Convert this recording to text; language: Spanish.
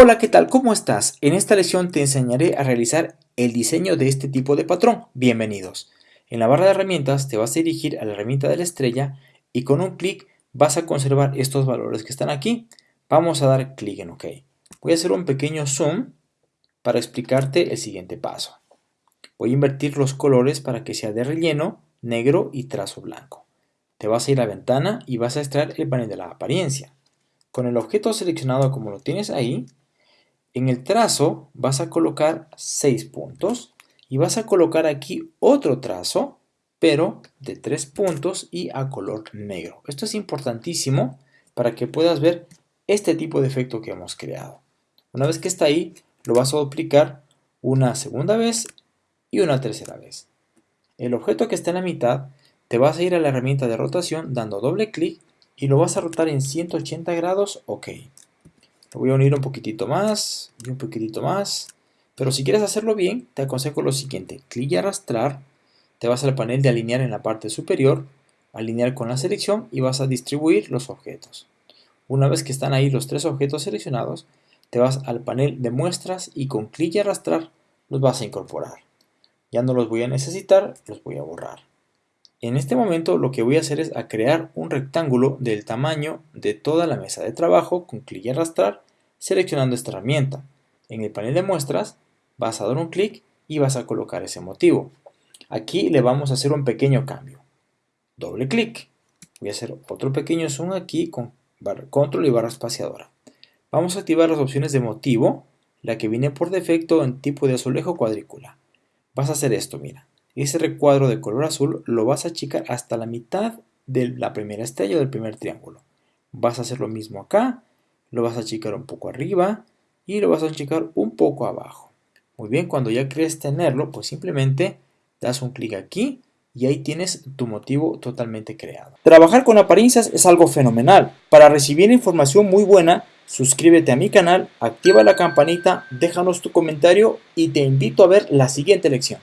Hola, ¿qué tal? ¿Cómo estás? En esta lección te enseñaré a realizar el diseño de este tipo de patrón. Bienvenidos. En la barra de herramientas te vas a dirigir a la herramienta de la estrella y con un clic vas a conservar estos valores que están aquí. Vamos a dar clic en OK. Voy a hacer un pequeño zoom para explicarte el siguiente paso. Voy a invertir los colores para que sea de relleno, negro y trazo blanco. Te vas a ir a la ventana y vas a extraer el panel de la apariencia. Con el objeto seleccionado como lo tienes ahí, en el trazo vas a colocar 6 puntos y vas a colocar aquí otro trazo, pero de 3 puntos y a color negro. Esto es importantísimo para que puedas ver este tipo de efecto que hemos creado. Una vez que está ahí, lo vas a duplicar una segunda vez y una tercera vez. El objeto que está en la mitad, te vas a ir a la herramienta de rotación dando doble clic y lo vas a rotar en 180 grados, ok. Lo voy a unir un poquitito más y un poquitito más. Pero si quieres hacerlo bien, te aconsejo lo siguiente. Clic y arrastrar. Te vas al panel de alinear en la parte superior. Alinear con la selección y vas a distribuir los objetos. Una vez que están ahí los tres objetos seleccionados, te vas al panel de muestras y con clic y arrastrar los vas a incorporar. Ya no los voy a necesitar, los voy a borrar. En este momento lo que voy a hacer es a crear un rectángulo del tamaño de toda la mesa de trabajo con clic y arrastrar seleccionando esta herramienta. En el panel de muestras vas a dar un clic y vas a colocar ese motivo. Aquí le vamos a hacer un pequeño cambio. Doble clic. Voy a hacer otro pequeño zoom aquí con control y barra espaciadora. Vamos a activar las opciones de motivo, la que viene por defecto en tipo de azulejo cuadrícula. Vas a hacer esto, mira ese recuadro de color azul lo vas a achicar hasta la mitad de la primera estrella del primer triángulo. Vas a hacer lo mismo acá, lo vas a achicar un poco arriba y lo vas a achicar un poco abajo. Muy bien, cuando ya crees tenerlo, pues simplemente das un clic aquí y ahí tienes tu motivo totalmente creado. Trabajar con apariencias es algo fenomenal. Para recibir información muy buena, suscríbete a mi canal, activa la campanita, déjanos tu comentario y te invito a ver la siguiente lección.